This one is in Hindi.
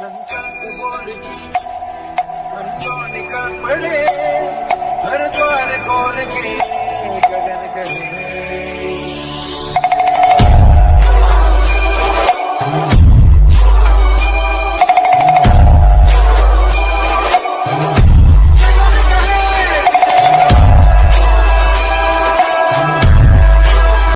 संकट बोल की निकल पड़े।